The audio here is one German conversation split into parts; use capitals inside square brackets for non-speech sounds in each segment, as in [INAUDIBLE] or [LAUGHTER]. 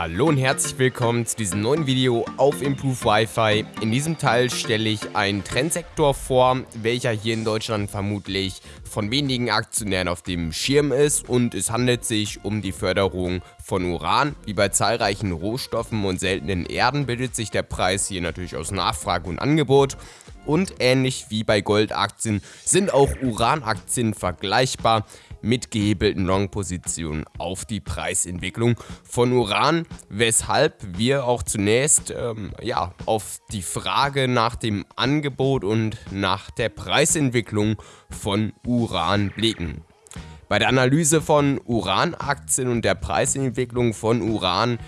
Hallo und herzlich willkommen zu diesem neuen Video auf Improve Wi-Fi. In diesem Teil stelle ich einen Trendsektor vor, welcher hier in Deutschland vermutlich von wenigen Aktionären auf dem Schirm ist und es handelt sich um die Förderung von Uran. Wie bei zahlreichen Rohstoffen und seltenen Erden bildet sich der Preis hier natürlich aus Nachfrage und Angebot und ähnlich wie bei Goldaktien sind auch Uranaktien vergleichbar mit gehebelten Long-Positionen auf die Preisentwicklung von Uran, weshalb wir auch zunächst ähm, ja, auf die Frage nach dem Angebot und nach der Preisentwicklung von Uran blicken. Bei der Analyse von Uranaktien und der Preisentwicklung von Uran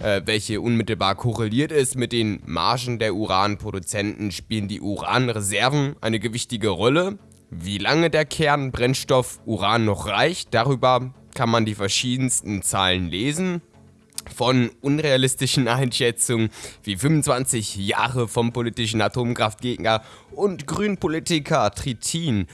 äh, welche unmittelbar korreliert ist mit den Margen der Uranproduzenten, spielen die Uranreserven eine gewichtige Rolle. Wie lange der Kernbrennstoff Uran noch reicht, darüber kann man die verschiedensten Zahlen lesen. Von unrealistischen Einschätzungen wie 25 Jahre vom politischen Atomkraftgegner und Grünpolitiker Tritin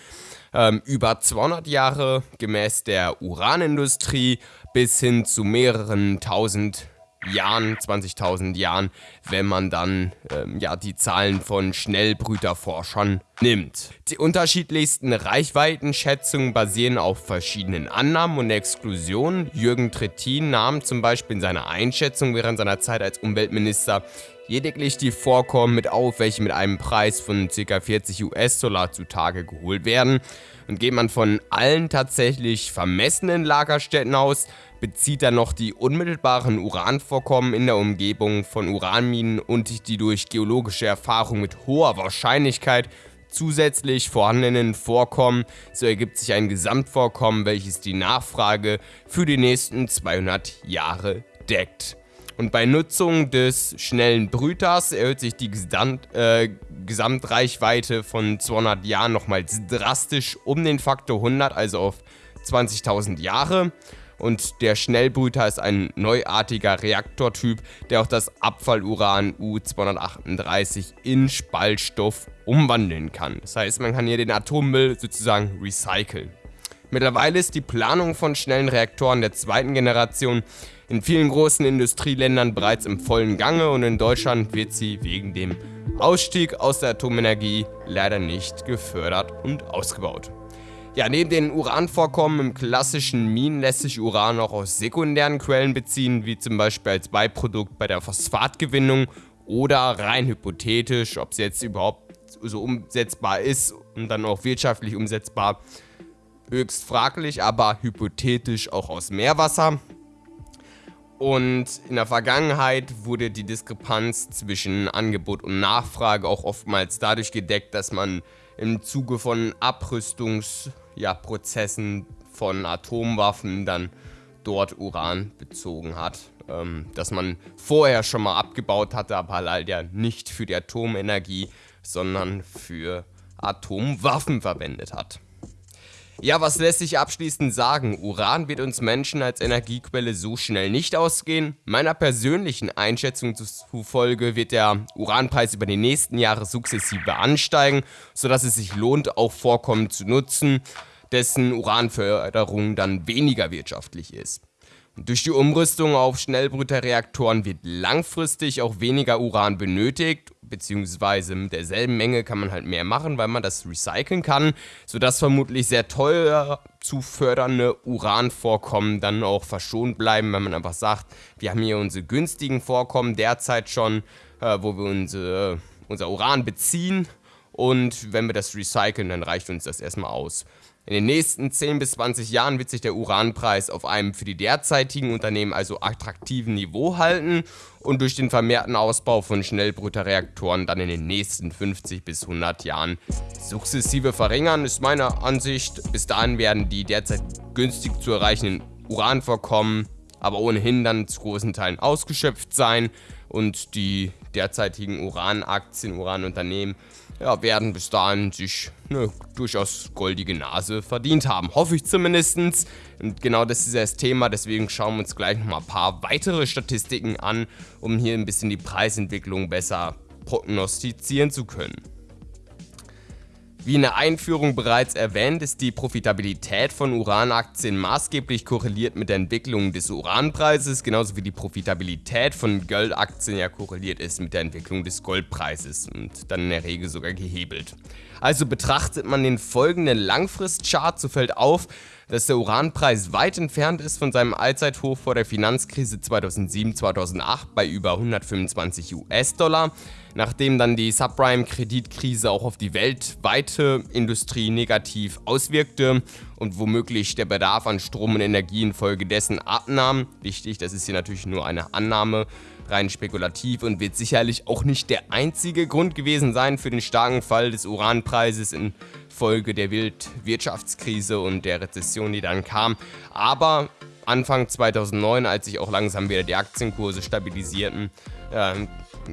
ähm, über 200 Jahre gemäß der Uranindustrie bis hin zu mehreren tausend Jahren, 20.000 Jahren, wenn man dann ähm, ja, die Zahlen von Schnellbrüterforschern nimmt. Die unterschiedlichsten Reichweitenschätzungen basieren auf verschiedenen Annahmen und Exklusionen. Jürgen Trittin nahm zum Beispiel in seiner Einschätzung während seiner Zeit als Umweltminister lediglich die Vorkommen mit auf, welche mit einem Preis von ca. 40 US-Dollar zutage geholt werden. Und geht man von allen tatsächlich vermessenen Lagerstätten aus, bezieht er noch die unmittelbaren Uranvorkommen in der Umgebung von Uranminen und die durch geologische Erfahrung mit hoher Wahrscheinlichkeit zusätzlich vorhandenen Vorkommen, so ergibt sich ein Gesamtvorkommen, welches die Nachfrage für die nächsten 200 Jahre deckt. Und bei Nutzung des schnellen Brüters erhöht sich die Gesamt, äh, Gesamtreichweite von 200 Jahren nochmals drastisch um den Faktor 100, also auf 20.000 Jahre. Und der Schnellbrüter ist ein neuartiger Reaktortyp, der auch das Abfalluran U-238 in Spaltstoff umwandeln kann. Das heißt, man kann hier den Atommüll sozusagen recyceln. Mittlerweile ist die Planung von schnellen Reaktoren der zweiten Generation in vielen großen Industrieländern bereits im vollen Gange und in Deutschland wird sie wegen dem Ausstieg aus der Atomenergie leider nicht gefördert und ausgebaut. Ja, neben den Uranvorkommen im klassischen Minen lässt sich Uran auch aus sekundären Quellen beziehen, wie zum Beispiel als Beiprodukt bei der Phosphatgewinnung oder rein hypothetisch, ob es jetzt überhaupt so umsetzbar ist und dann auch wirtschaftlich umsetzbar, höchst fraglich, aber hypothetisch auch aus Meerwasser. Und in der Vergangenheit wurde die Diskrepanz zwischen Angebot und Nachfrage auch oftmals dadurch gedeckt, dass man im Zuge von Abrüstungsprozessen ja, von Atomwaffen dann dort Uran bezogen hat. Ähm, dass man vorher schon mal abgebaut hatte, aber halt ja nicht für die Atomenergie, sondern für Atomwaffen verwendet hat. Ja, was lässt sich abschließend sagen? Uran wird uns Menschen als Energiequelle so schnell nicht ausgehen. Meiner persönlichen Einschätzung zufolge wird der Uranpreis über die nächsten Jahre sukzessive ansteigen, sodass es sich lohnt, auch Vorkommen zu nutzen, dessen Uranförderung dann weniger wirtschaftlich ist. Durch die Umrüstung auf Schnellbrüterreaktoren wird langfristig auch weniger Uran benötigt, beziehungsweise mit derselben Menge kann man halt mehr machen, weil man das recyceln kann, sodass vermutlich sehr teuer zu fördernde Uranvorkommen dann auch verschont bleiben, wenn man einfach sagt, wir haben hier unsere günstigen Vorkommen derzeit schon, äh, wo wir unsere, unser Uran beziehen und wenn wir das recyceln, dann reicht uns das erstmal aus. In den nächsten 10 bis 20 Jahren wird sich der Uranpreis auf einem für die derzeitigen Unternehmen also attraktiven Niveau halten und durch den vermehrten Ausbau von Schnellbrüterreaktoren dann in den nächsten 50 bis 100 Jahren sukzessive verringern, ist meine Ansicht. Bis dahin werden die derzeit günstig zu erreichenden Uranvorkommen aber ohnehin dann zu großen Teilen ausgeschöpft sein und die derzeitigen Uranaktien, Uranunternehmen ja, werden bis dahin sich eine durchaus goldige Nase verdient haben. Hoffe ich zumindest. Und genau das ist das Thema, deswegen schauen wir uns gleich nochmal ein paar weitere Statistiken an, um hier ein bisschen die Preisentwicklung besser prognostizieren zu können. Wie in der Einführung bereits erwähnt, ist die Profitabilität von Uranaktien maßgeblich korreliert mit der Entwicklung des Uranpreises, genauso wie die Profitabilität von Goldaktien ja korreliert ist mit der Entwicklung des Goldpreises und dann in der Regel sogar gehebelt. Also betrachtet man den folgenden Langfristchart, so fällt auf, dass der Uranpreis weit entfernt ist von seinem Allzeithoch vor der Finanzkrise 2007-2008 bei über 125 US-Dollar, nachdem dann die Subprime-Kreditkrise auch auf die weltweite Industrie negativ auswirkte und womöglich der Bedarf an Strom und Energie infolgedessen abnahm. Wichtig, das ist hier natürlich nur eine Annahme, rein spekulativ und wird sicherlich auch nicht der einzige Grund gewesen sein für den starken Fall des Uranpreises infolge der Weltwirtschaftskrise und der Rezession, die dann kam. Aber Anfang 2009, als sich auch langsam wieder die Aktienkurse stabilisierten, äh,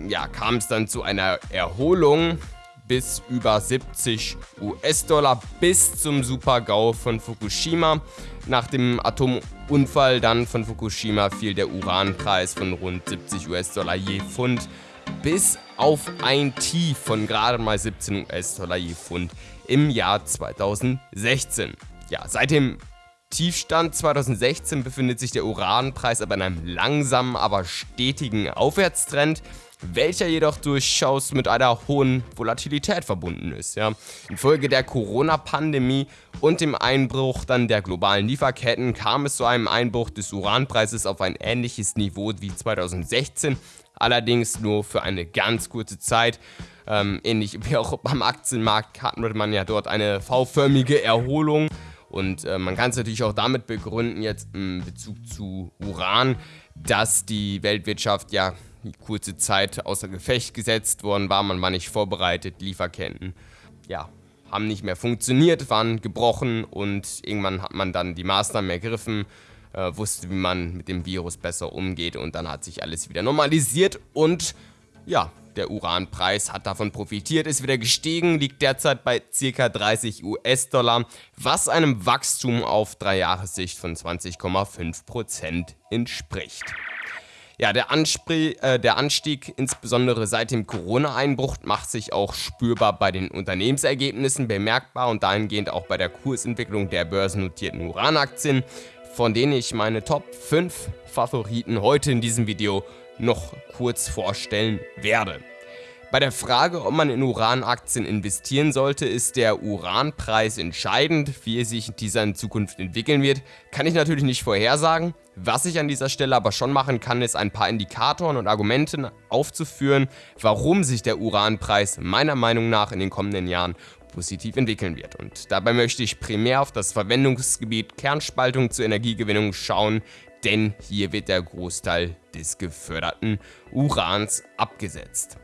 ja, kam es dann zu einer Erholung bis über 70 US-Dollar bis zum Super-GAU von Fukushima. Nach dem Atomunfall dann von Fukushima fiel der Uranpreis von rund 70 US-Dollar je Pfund bis auf ein Tief von gerade mal 17 US-Dollar je Pfund im Jahr 2016. Ja, seit dem Tiefstand 2016 befindet sich der Uranpreis aber in einem langsamen, aber stetigen Aufwärtstrend welcher jedoch durchaus mit einer hohen Volatilität verbunden ist. Ja. Infolge der Corona-Pandemie und dem Einbruch dann der globalen Lieferketten kam es zu einem Einbruch des Uranpreises auf ein ähnliches Niveau wie 2016, allerdings nur für eine ganz kurze Zeit. Ähm, ähnlich wie auch beim Aktienmarkt hatten man ja dort eine V-förmige Erholung. Und äh, man kann es natürlich auch damit begründen, jetzt in Bezug zu Uran, dass die Weltwirtschaft ja kurze Zeit außer Gefecht gesetzt worden war, man war nicht vorbereitet, Lieferketten, ja, haben nicht mehr funktioniert, waren gebrochen und irgendwann hat man dann die Maßnahmen ergriffen, äh, wusste, wie man mit dem Virus besser umgeht und dann hat sich alles wieder normalisiert und ja, der Uranpreis hat davon profitiert, ist wieder gestiegen, liegt derzeit bei ca. 30 US-Dollar, was einem Wachstum auf 3 Jahressicht von 20,5% entspricht. Ja, der, Anspr äh, der Anstieg, insbesondere seit dem Corona-Einbruch, macht sich auch spürbar bei den Unternehmensergebnissen bemerkbar und dahingehend auch bei der Kursentwicklung der börsennotierten Uranaktien, von denen ich meine Top 5 Favoriten heute in diesem Video noch kurz vorstellen werde. Bei der Frage, ob man in Uranaktien investieren sollte, ist der Uranpreis entscheidend. Wie sich dieser in Zukunft entwickeln wird, kann ich natürlich nicht vorhersagen. Was ich an dieser Stelle aber schon machen kann, ist ein paar Indikatoren und Argumente aufzuführen, warum sich der Uranpreis meiner Meinung nach in den kommenden Jahren positiv entwickeln wird. Und dabei möchte ich primär auf das Verwendungsgebiet Kernspaltung zur Energiegewinnung schauen, denn hier wird der Großteil des geförderten Urans abgesetzt.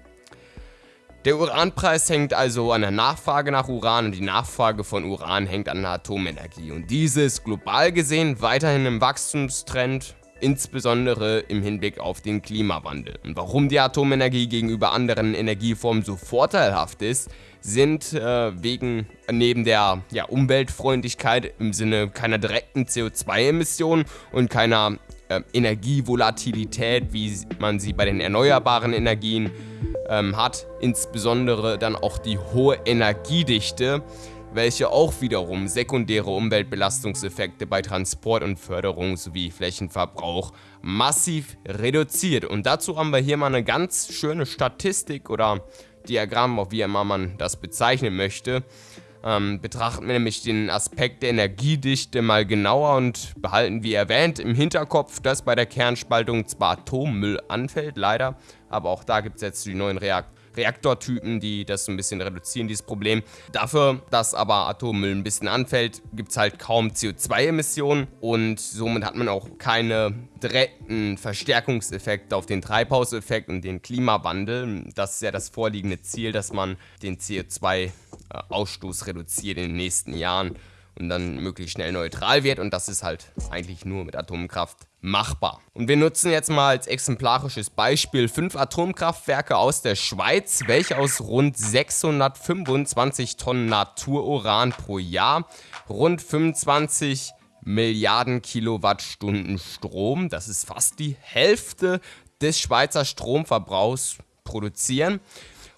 Der Uranpreis hängt also an der Nachfrage nach Uran und die Nachfrage von Uran hängt an der Atomenergie. Und diese ist global gesehen weiterhin im Wachstumstrend, insbesondere im Hinblick auf den Klimawandel. Und warum die Atomenergie gegenüber anderen Energieformen so vorteilhaft ist, sind äh, wegen neben der ja, Umweltfreundlichkeit im Sinne keiner direkten CO2-Emissionen und keiner äh, Energievolatilität, wie man sie bei den erneuerbaren Energien ähm, hat, insbesondere dann auch die hohe Energiedichte, welche auch wiederum sekundäre Umweltbelastungseffekte bei Transport und Förderung sowie Flächenverbrauch massiv reduziert. Und dazu haben wir hier mal eine ganz schöne Statistik oder Diagramm, auch wie immer man das bezeichnen möchte. Ähm, betrachten wir nämlich den Aspekt der Energiedichte mal genauer und behalten wie erwähnt im Hinterkopf, dass bei der Kernspaltung zwar Atommüll anfällt, leider, aber auch da gibt es jetzt die neuen Reaktoren. Reaktortypen, die das ein bisschen reduzieren, dieses Problem. Dafür, dass aber Atommüll ein bisschen anfällt, gibt es halt kaum CO2-Emissionen und somit hat man auch keine direkten Verstärkungseffekte auf den Treibhauseffekt und den Klimawandel. Das ist ja das vorliegende Ziel, dass man den CO2-Ausstoß reduziert in den nächsten Jahren und dann möglichst schnell neutral wird und das ist halt eigentlich nur mit Atomkraft machbar. Und wir nutzen jetzt mal als exemplarisches Beispiel fünf Atomkraftwerke aus der Schweiz, welche aus rund 625 Tonnen Natururan pro Jahr rund 25 Milliarden Kilowattstunden Strom, das ist fast die Hälfte des Schweizer Stromverbrauchs produzieren.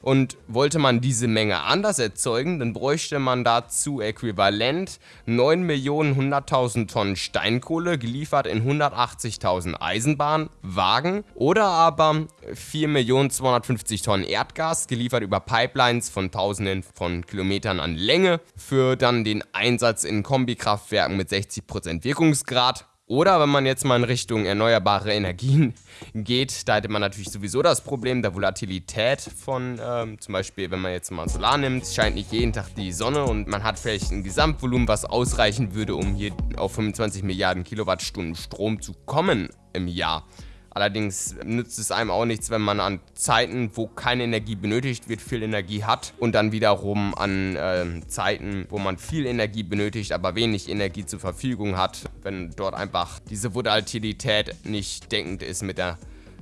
Und wollte man diese Menge anders erzeugen, dann bräuchte man dazu äquivalent 9.100.000 Tonnen Steinkohle, geliefert in 180.000 Eisenbahnwagen, oder aber 4.250.000 Tonnen Erdgas, geliefert über Pipelines von Tausenden von Kilometern an Länge, für dann den Einsatz in Kombikraftwerken mit 60% Wirkungsgrad. Oder wenn man jetzt mal in Richtung erneuerbare Energien [LAUGHS] geht, da hätte man natürlich sowieso das Problem der Volatilität von, ähm, zum Beispiel, wenn man jetzt mal Solar nimmt, scheint nicht jeden Tag die Sonne und man hat vielleicht ein Gesamtvolumen, was ausreichen würde, um hier auf 25 Milliarden Kilowattstunden Strom zu kommen im Jahr. Allerdings nützt es einem auch nichts, wenn man an Zeiten, wo keine Energie benötigt wird, viel Energie hat und dann wiederum an äh, Zeiten, wo man viel Energie benötigt, aber wenig Energie zur Verfügung hat, wenn dort einfach diese Volatilität nicht deckend ist mit der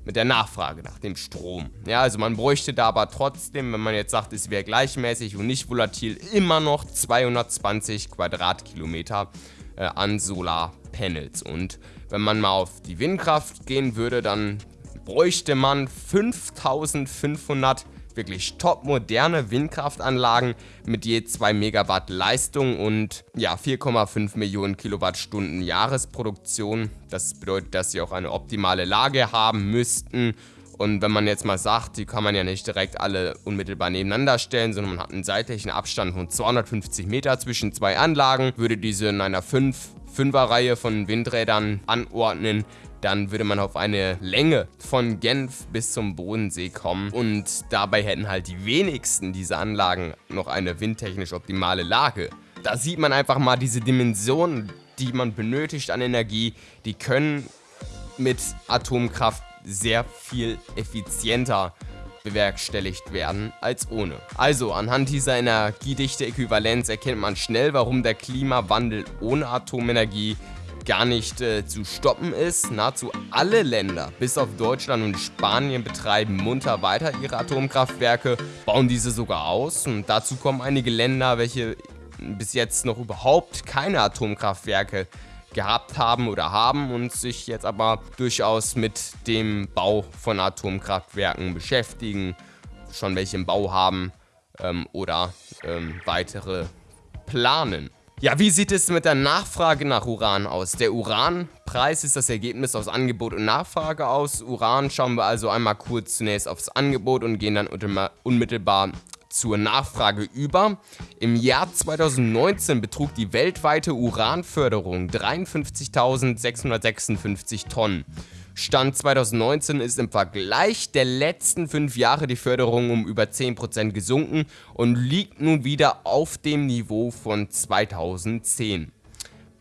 mit der Nachfrage nach dem Strom. Ja, also man bräuchte da aber trotzdem, wenn man jetzt sagt, es wäre gleichmäßig und nicht volatil, immer noch 220 Quadratkilometer äh, an Solarpanels. Und wenn man mal auf die Windkraft gehen würde, dann bräuchte man 5500 wirklich top moderne Windkraftanlagen mit je 2 Megawatt Leistung und ja 4,5 Millionen Kilowattstunden Jahresproduktion. Das bedeutet, dass sie auch eine optimale Lage haben müssten. Und wenn man jetzt mal sagt, die kann man ja nicht direkt alle unmittelbar nebeneinander stellen, sondern man hat einen seitlichen Abstand von 250 Meter zwischen zwei Anlagen, würde diese in einer 5 Fünferreihe von Windrädern anordnen, dann würde man auf eine Länge von Genf bis zum Bodensee kommen. Und dabei hätten halt die wenigsten dieser Anlagen noch eine windtechnisch optimale Lage. Da sieht man einfach mal diese Dimensionen, die man benötigt an Energie, die können mit Atomkraft sehr viel effizienter bewerkstelligt werden als ohne. Also anhand dieser energiedichte Äquivalenz erkennt man schnell, warum der Klimawandel ohne Atomenergie gar nicht äh, zu stoppen ist. Nahezu alle Länder, bis auf Deutschland und Spanien, betreiben munter weiter ihre Atomkraftwerke, bauen diese sogar aus. Und dazu kommen einige Länder, welche bis jetzt noch überhaupt keine Atomkraftwerke gehabt haben oder haben und sich jetzt aber durchaus mit dem Bau von Atomkraftwerken beschäftigen, schon welche im Bau haben ähm, oder ähm, weitere planen. Ja, wie sieht es mit der Nachfrage nach Uran aus? Der Uranpreis ist das Ergebnis aus Angebot und Nachfrage aus. Uran schauen wir also einmal kurz zunächst aufs Angebot und gehen dann unmittelbar zur Nachfrage über. Im Jahr 2019 betrug die weltweite Uranförderung 53.656 Tonnen. Stand 2019 ist im Vergleich der letzten fünf Jahre die Förderung um über 10% gesunken und liegt nun wieder auf dem Niveau von 2010.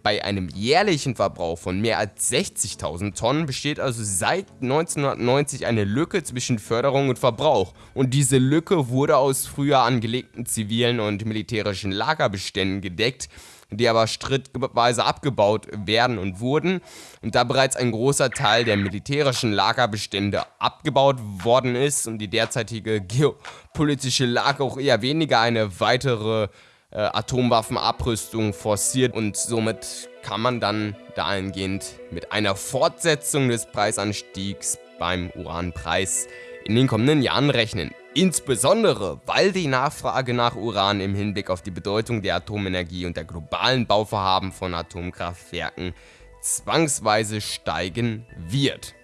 Bei einem jährlichen Verbrauch von mehr als 60.000 Tonnen besteht also seit 1990 eine Lücke zwischen Förderung und Verbrauch. Und diese Lücke wurde aus früher angelegten zivilen und militärischen Lagerbeständen gedeckt, die aber strittweise abgebaut werden und wurden. Und da bereits ein großer Teil der militärischen Lagerbestände abgebaut worden ist und die derzeitige geopolitische Lage auch eher weniger eine weitere äh, Atomwaffenabrüstung forciert und somit kann man dann dahingehend mit einer Fortsetzung des Preisanstiegs beim Uranpreis in den kommenden Jahren rechnen. Insbesondere, weil die Nachfrage nach Uran im Hinblick auf die Bedeutung der Atomenergie und der globalen Bauvorhaben von Atomkraftwerken zwangsweise steigen wird.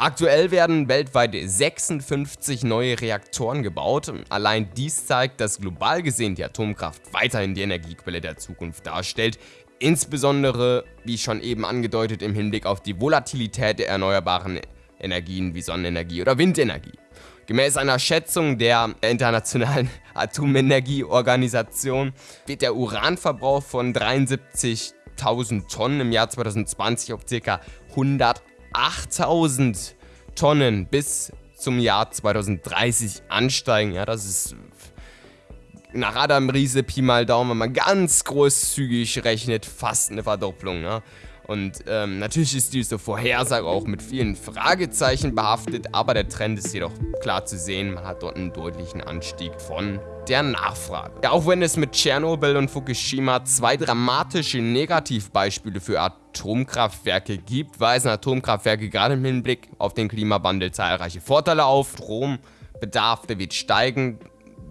Aktuell werden weltweit 56 neue Reaktoren gebaut. Allein dies zeigt, dass global gesehen die Atomkraft weiterhin die Energiequelle der Zukunft darstellt. Insbesondere, wie schon eben angedeutet, im Hinblick auf die Volatilität der erneuerbaren Energien wie Sonnenenergie oder Windenergie. Gemäß einer Schätzung der Internationalen [LAUGHS] Atomenergieorganisation wird der Uranverbrauch von 73.000 Tonnen im Jahr 2020 auf ca. 100 8000 Tonnen bis zum Jahr 2030 ansteigen. Ja, das ist nach Adam Riese Pi mal Daumen, wenn man ganz großzügig rechnet, fast eine Verdopplung. Ne? Und ähm, natürlich ist diese Vorhersage auch mit vielen Fragezeichen behaftet, aber der Trend ist jedoch klar zu sehen. Man hat dort einen deutlichen Anstieg von der Nachfrage. Ja, auch wenn es mit Tschernobyl und Fukushima zwei dramatische Negativbeispiele für Atomkraftwerke gibt, weisen Atomkraftwerke gerade im Hinblick auf den Klimawandel zahlreiche Vorteile auf. Strom Bedarf, der wird steigen.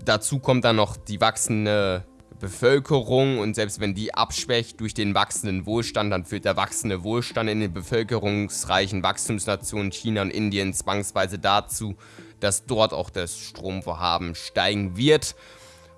Dazu kommt dann noch die wachsende Bevölkerung und selbst wenn die abschwächt durch den wachsenden Wohlstand, dann führt der wachsende Wohlstand in den bevölkerungsreichen Wachstumsnationen China und Indien zwangsweise dazu, dass dort auch das Stromvorhaben steigen wird.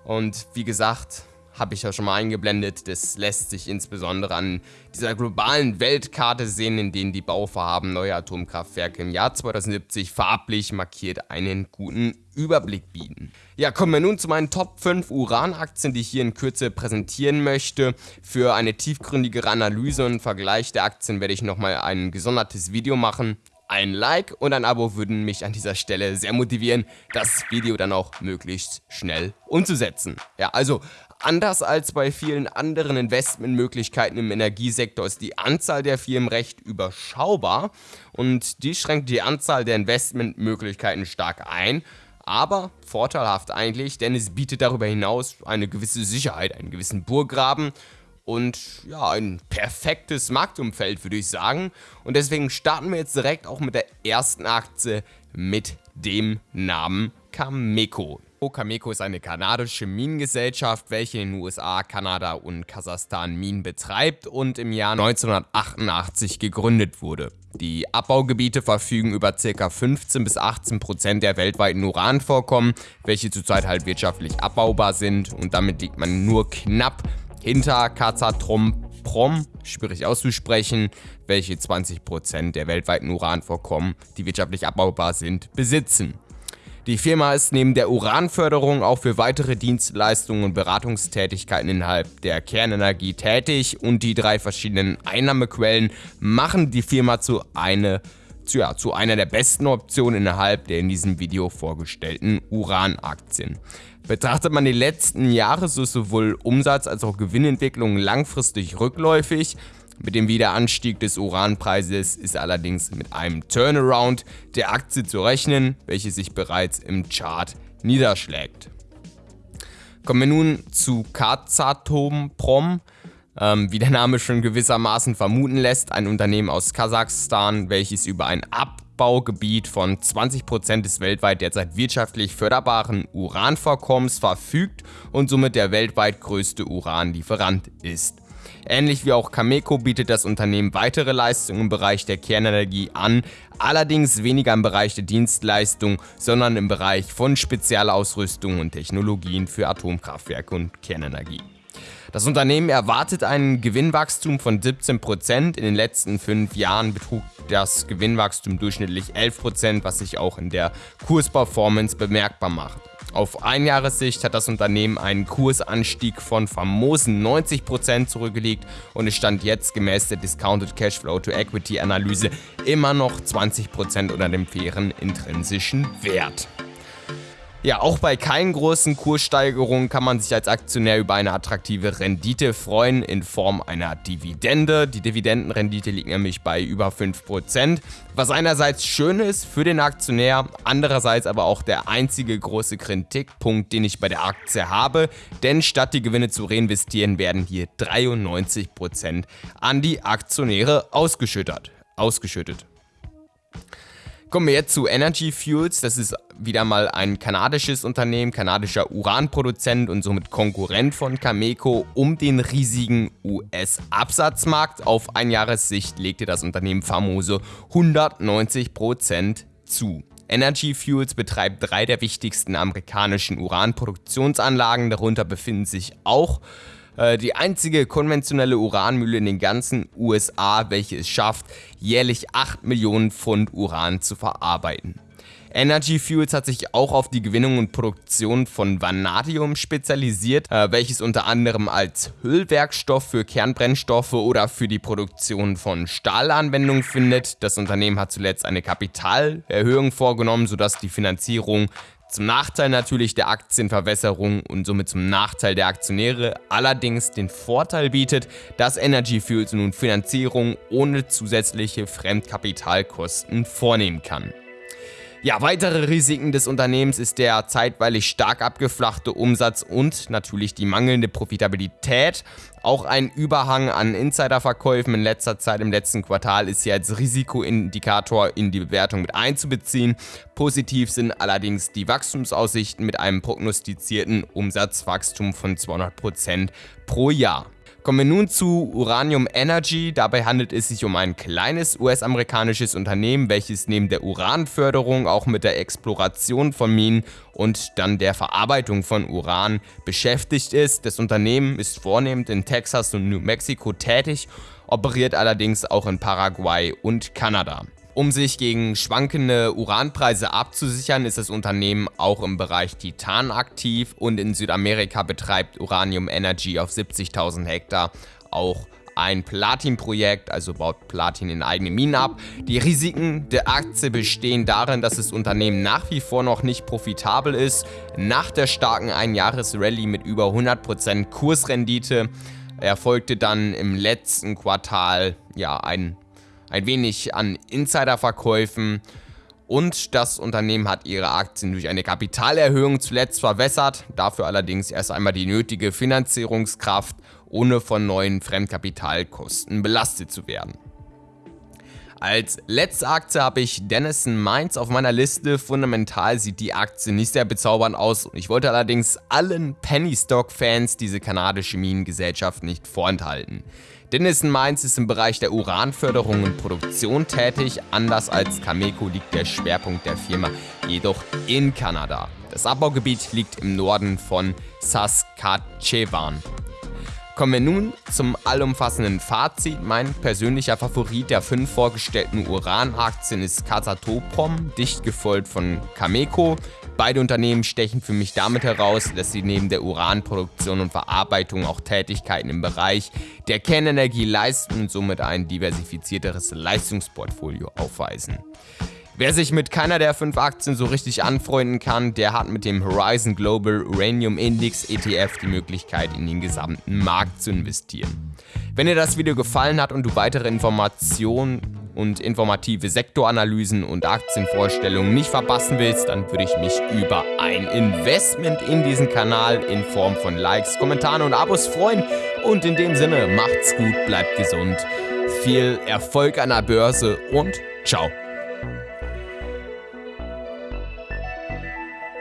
Und wie gesagt, habe ich ja schon mal eingeblendet. Das lässt sich insbesondere an dieser globalen Weltkarte sehen, in denen die Bauvorhaben neuer Atomkraftwerke im Jahr 2070 farblich markiert einen guten Überblick bieten. Ja, kommen wir nun zu meinen Top 5 Uranaktien, die ich hier in Kürze präsentieren möchte. Für eine tiefgründigere Analyse und Vergleich der Aktien werde ich nochmal ein gesondertes Video machen. Ein Like und ein Abo würden mich an dieser Stelle sehr motivieren, das Video dann auch möglichst schnell umzusetzen. Ja, also Anders als bei vielen anderen Investmentmöglichkeiten im Energiesektor ist die Anzahl der Firmen recht überschaubar und die schränkt die Anzahl der Investmentmöglichkeiten stark ein, aber vorteilhaft eigentlich, denn es bietet darüber hinaus eine gewisse Sicherheit, einen gewissen Burggraben und ja, ein perfektes Marktumfeld, würde ich sagen. Und deswegen starten wir jetzt direkt auch mit der ersten Aktie mit dem Namen Cameco. Cameco ist eine kanadische Minengesellschaft, welche in den USA, Kanada und Kasachstan Minen betreibt und im Jahr 1988 gegründet wurde. Die Abbaugebiete verfügen über ca. 15 bis 18 Prozent der weltweiten Uranvorkommen, welche zurzeit halt wirtschaftlich abbaubar sind und damit liegt man nur knapp hinter Kazatrom Prom, schwierig auszusprechen, welche 20% der weltweiten Uranvorkommen, die wirtschaftlich abbaubar sind, besitzen. Die Firma ist neben der Uranförderung auch für weitere Dienstleistungen und Beratungstätigkeiten innerhalb der Kernenergie tätig und die drei verschiedenen Einnahmequellen machen die Firma zu, eine, zu, ja, zu einer der besten Optionen innerhalb der in diesem Video vorgestellten Uranaktien. Betrachtet man die letzten Jahre, so ist sowohl Umsatz als auch Gewinnentwicklung langfristig rückläufig. Mit dem Wiederanstieg des Uranpreises ist allerdings mit einem Turnaround der Aktie zu rechnen, welche sich bereits im Chart niederschlägt. Kommen wir nun zu Kazatomprom. Ähm, wie der Name schon gewissermaßen vermuten lässt, ein Unternehmen aus Kasachstan, welches über ein Abbaugebiet von 20% des weltweit derzeit wirtschaftlich förderbaren Uranvorkommens verfügt und somit der weltweit größte Uranlieferant ist. Ähnlich wie auch Cameco bietet das Unternehmen weitere Leistungen im Bereich der Kernenergie an, allerdings weniger im Bereich der Dienstleistung, sondern im Bereich von Spezialausrüstung und Technologien für Atomkraftwerke und Kernenergie. Das Unternehmen erwartet ein Gewinnwachstum von 17%. In den letzten fünf Jahren betrug das Gewinnwachstum durchschnittlich 11%, was sich auch in der Kursperformance bemerkbar macht. Auf Einjahressicht hat das Unternehmen einen Kursanstieg von famosen 90% zurückgelegt und es stand jetzt gemäß der Discounted Cashflow to Equity Analyse immer noch 20% unter dem fairen intrinsischen Wert. Ja, auch bei keinen großen Kurssteigerungen kann man sich als Aktionär über eine attraktive Rendite freuen in Form einer Dividende. Die Dividendenrendite liegt nämlich bei über 5%, was einerseits schön ist für den Aktionär, andererseits aber auch der einzige große Kritikpunkt, den ich bei der Aktie habe, denn statt die Gewinne zu reinvestieren, werden hier 93% an die Aktionäre ausgeschüttet. ausgeschüttet. Kommen wir jetzt zu Energy Fuels. Das ist wieder mal ein kanadisches Unternehmen, kanadischer Uranproduzent und somit Konkurrent von Cameco um den riesigen US-Absatzmarkt. Auf Einjahressicht legte das Unternehmen famose 190% zu. Energy Fuels betreibt drei der wichtigsten amerikanischen Uranproduktionsanlagen, darunter befinden sich auch äh, die einzige konventionelle Uranmühle in den ganzen USA, welche es schafft, jährlich 8 Millionen Pfund Uran zu verarbeiten. Energy Fuels hat sich auch auf die Gewinnung und Produktion von Vanadium spezialisiert, äh, welches unter anderem als Hüllwerkstoff für Kernbrennstoffe oder für die Produktion von Stahl Anwendung findet. Das Unternehmen hat zuletzt eine Kapitalerhöhung vorgenommen, sodass die Finanzierung zum Nachteil natürlich der Aktienverwässerung und somit zum Nachteil der Aktionäre allerdings den Vorteil bietet, dass Energy Fuels nun Finanzierung ohne zusätzliche Fremdkapitalkosten vornehmen kann. Ja, weitere Risiken des Unternehmens ist der zeitweilig stark abgeflachte Umsatz und natürlich die mangelnde Profitabilität. Auch ein Überhang an Insiderverkäufen in letzter Zeit im letzten Quartal ist hier als Risikoindikator in die Bewertung mit einzubeziehen. Positiv sind allerdings die Wachstumsaussichten mit einem prognostizierten Umsatzwachstum von 200% pro Jahr. Kommen wir nun zu Uranium Energy. Dabei handelt es sich um ein kleines US-amerikanisches Unternehmen, welches neben der Uranförderung auch mit der Exploration von Minen und dann der Verarbeitung von Uran beschäftigt ist. Das Unternehmen ist vornehmend in Texas und New Mexico tätig, operiert allerdings auch in Paraguay und Kanada. Um sich gegen schwankende Uranpreise abzusichern, ist das Unternehmen auch im Bereich Titan aktiv und in Südamerika betreibt Uranium Energy auf 70.000 Hektar auch ein Platin-Projekt, also baut Platin in eigene Minen ab. Die Risiken der Aktie bestehen darin, dass das Unternehmen nach wie vor noch nicht profitabel ist. Nach der starken Einjahres-Rallye mit über 100% Kursrendite erfolgte dann im letzten Quartal ja ein ein wenig an Insiderverkäufen und das Unternehmen hat ihre Aktien durch eine Kapitalerhöhung zuletzt verwässert, dafür allerdings erst einmal die nötige Finanzierungskraft, ohne von neuen Fremdkapitalkosten belastet zu werden. Als letzte Aktie habe ich Denison Mines auf meiner Liste. Fundamental sieht die Aktie nicht sehr bezaubernd aus. Ich wollte allerdings allen Penny Stock Fans diese kanadische Minengesellschaft nicht vorenthalten. Denison Mines ist im Bereich der Uranförderung und Produktion tätig. Anders als Cameco liegt der Schwerpunkt der Firma jedoch in Kanada. Das Abbaugebiet liegt im Norden von Saskatchewan. Kommen wir nun zum allumfassenden Fazit. Mein persönlicher Favorit der fünf vorgestellten Uranaktien ist Kazatoprom, dicht gefolgt von Cameco. Beide Unternehmen stechen für mich damit heraus, dass sie neben der Uranproduktion und Verarbeitung auch Tätigkeiten im Bereich der Kernenergie leisten und somit ein diversifizierteres Leistungsportfolio aufweisen. Wer sich mit keiner der fünf Aktien so richtig anfreunden kann, der hat mit dem Horizon Global Uranium Index ETF die Möglichkeit, in den gesamten Markt zu investieren. Wenn dir das Video gefallen hat und du weitere Informationen und informative Sektoranalysen und Aktienvorstellungen nicht verpassen willst, dann würde ich mich über ein Investment in diesen Kanal in Form von Likes, Kommentaren und Abos freuen. Und in dem Sinne, macht's gut, bleibt gesund, viel Erfolg an der Börse und ciao.